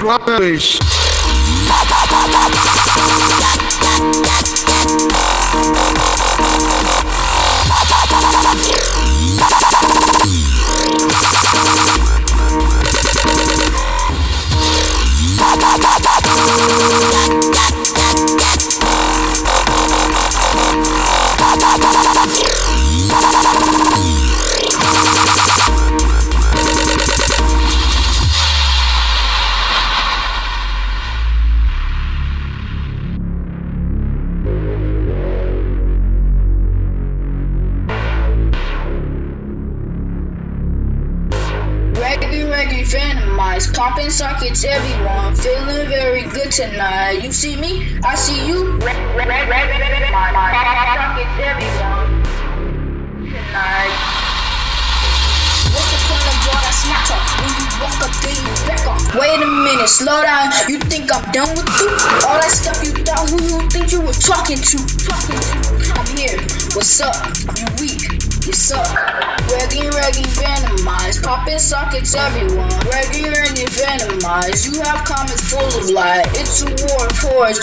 Brothers. Venomized, popping sockets, everyone, feeling very good tonight. You see me, I see you. Of all that smart talk when you walk up you off? Wait a minute, slow down. You think I'm done with you? All that stuff you thought who you think you were talking to? Talking to? I'm here. What's up? You weak? You suck. Reggae, reggae, venomized. Popping sockets, everyone. Reggae, reggae, venomized. You have comments full of lies. It's a war of whores.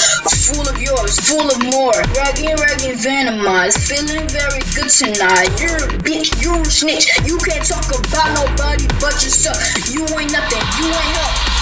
Full of yours, full of more. Reggae, reggae, venomized. Feeling very good tonight. You're a bitch, you're a snitch. You can't talk about nobody but yourself. You ain't nothing, you ain't help.